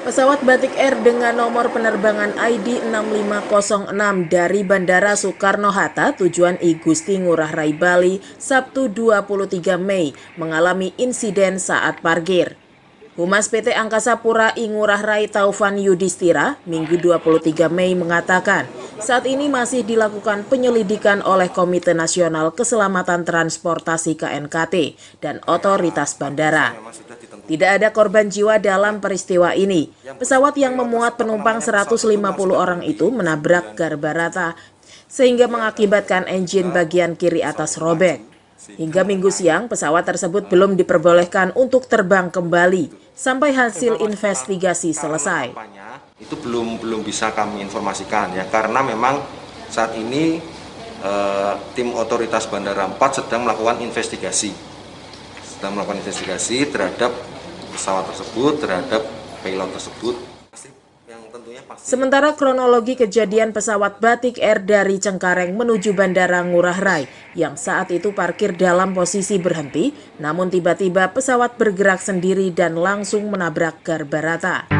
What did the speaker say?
Pesawat Batik Air dengan nomor penerbangan ID 6506 dari Bandara Soekarno-Hatta tujuan I Gusti Ngurah Rai Bali Sabtu 23 Mei mengalami insiden saat parkir. Humas PT Angkasa Pura I Ngurah Rai Taufan Yudhistira Minggu 23 Mei mengatakan saat ini masih dilakukan penyelidikan oleh Komite Nasional Keselamatan Transportasi KNKT dan Otoritas Bandara. Tidak ada korban jiwa dalam peristiwa ini. Pesawat yang memuat penumpang 150 orang itu menabrak garbarata sehingga mengakibatkan engine bagian kiri atas robek. Hingga minggu siang, pesawat tersebut belum diperbolehkan untuk terbang kembali sampai hasil investigasi selesai. Itu belum belum bisa kami informasikan ya karena memang saat ini eh, tim otoritas Bandara 4 sedang melakukan investigasi. Sedang melakukan investigasi terhadap pesawat tersebut terhadap pilot tersebut. Sementara kronologi kejadian pesawat Batik Air dari Cengkareng menuju Bandara Ngurah Rai yang saat itu parkir dalam posisi berhenti, namun tiba-tiba pesawat bergerak sendiri dan langsung menabrak garbarata.